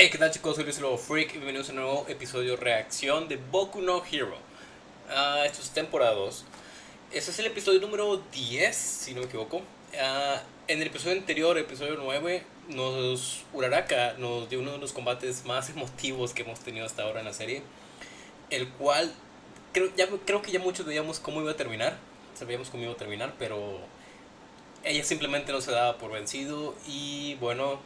Hey, ¿qué tal chicos? Soy Luis Lobo Freak y bienvenidos a un nuevo episodio reacción de Boku no Hero. Ah, esto es temporada 2. Este es el episodio número 10, si no me equivoco. Ah, en el episodio anterior, episodio 9, nos Uraraka nos dio uno de los combates más emotivos que hemos tenido hasta ahora en la serie. El cual creo, ya, creo que ya muchos veíamos cómo iba a terminar. Sabíamos cómo iba a terminar, pero ella simplemente no se daba por vencido. Y bueno,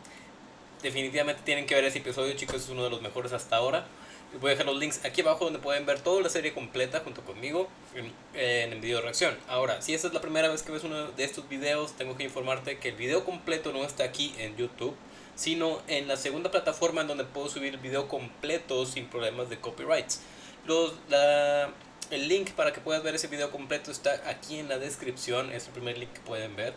definitivamente tienen que ver ese episodio, chicos, es uno de los mejores hasta ahora. Les voy a dejar los links aquí abajo donde pueden ver toda la serie completa junto conmigo en, el video de reacción. Ahora, si esta es la primera vez que ves uno de estos videos, tengo que informarte que el video completo no está aquí en YouTube, sino en la segunda plataforma en donde puedo subir el video completo sin problemas de copyrights. El link para que puedas ver ese video completo está aquí en la descripción, es el primer link que pueden ver.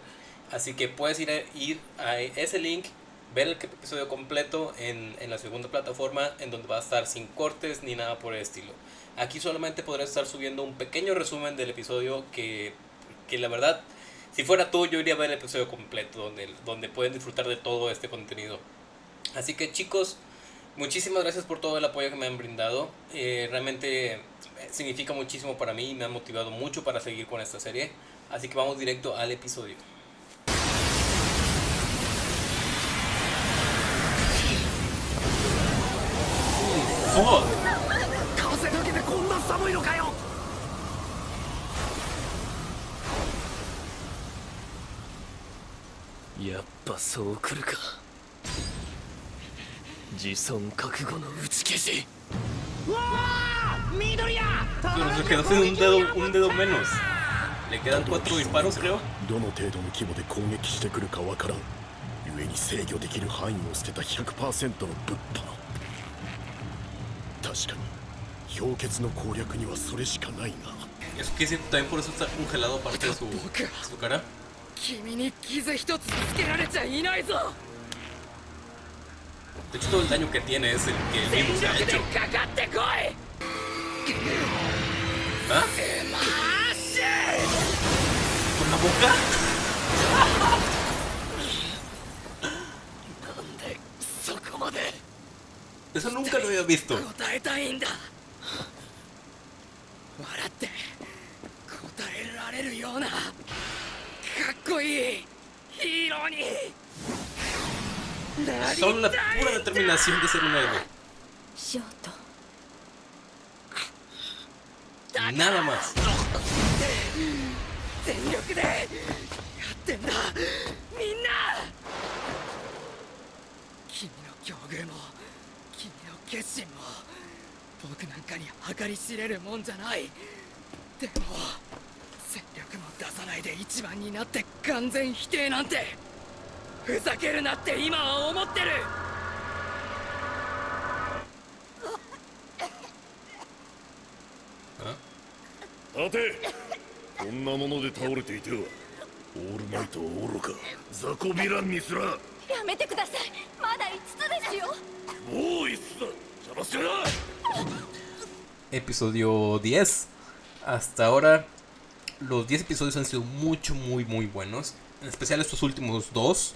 Así que puedes ir a ese link ver el episodio completo en, en, la segunda plataforma en donde va a estar sin cortes ni nada por el estilo. Aquí solamente podré estar subiendo un pequeño resumen del episodio que, que la verdad, si fuera tú yo iría a ver el episodio completo donde, donde pueden disfrutar de todo este contenido. Así que chicos, muchísimas gracias por todo el apoyo que me han brindado. Eh, realmente significa muchísimo para mí y me ha motivado mucho para seguir con esta serie. Así que vamos directo al episodio. 風だけでこんな寒いのかよ。やっぱそう来るか。自尊覚悟の打ち消し。うわ緑や！Pero se quedó sin un dedo, un dedo menos. Le quedan cuatro disparos, creo. どの程度の規模で攻撃してくるかわからん。故に制御できる範囲を捨てた100%の物販確かに氷結の攻略にはそれしかないが Es que sí, también por eso está congelado aparte de su, su cara. 君に傷一つつけられちゃいないぞ De hecho, todo el daño que tiene es el que el virus ha hecho. ¿Ah? ¿Con la boca? なんでそこまで Eso nunca lo había visto. 答えたいんだ笑って答えられるようなかっこいいヒーローになり Son la たい pura determinación de ser un héroe. Nada más. 全力でやってんだみんな君の境遇も君の決心も僕なんかに計り知れるもんじゃない。でも戦力も出さないで一番になって完全否定なんてふざけるなって今は思ってる。¿Ah? 立て。こんなもので倒れていてはオールマイトは愚か雑魚ヴィランにすら。もやめてください。まだ5つですよ Episodio 10. Hasta ahora, los 10 episodios han sido mucho, muy, muy buenos. En especial estos últimos dos.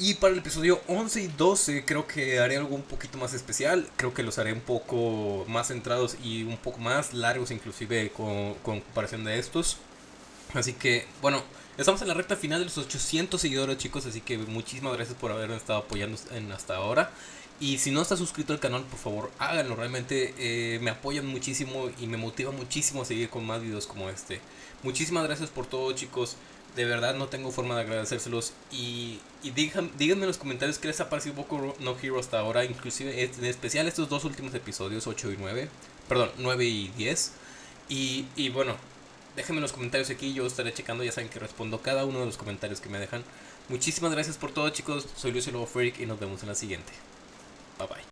Y para el episodio 11 y 12 creo que haré algo un poquito más especial. Creo que los haré un poco más centrados y un poco más largos inclusive con, comparación de estos. Así que, bueno, estamos en la recta final de los 800 seguidores chicos. Así que muchísimas gracias por haberme estado apoyando en hasta ahora. Y si no estás suscrito al canal, por favor, háganlo. Realmente eh, me apoyan muchísimo y me motiva muchísimo a seguir con más videos como este. Muchísimas gracias por todo, chicos. De verdad no tengo forma de agradecérselos. Y, y díganme en los comentarios qué les ha parecido Boku no Hero hasta ahora. Inclusive, en especial estos dos últimos episodios, 8 y 9. Perdón, 9 y 10. Y, y bueno, déjenme en los comentarios aquí. Yo estaré checando. Ya saben que respondo cada uno de los comentarios que me dejan. Muchísimas gracias por todo, chicos. Soy Lucio Lobo Freak y nos vemos en la siguiente. Bye-bye.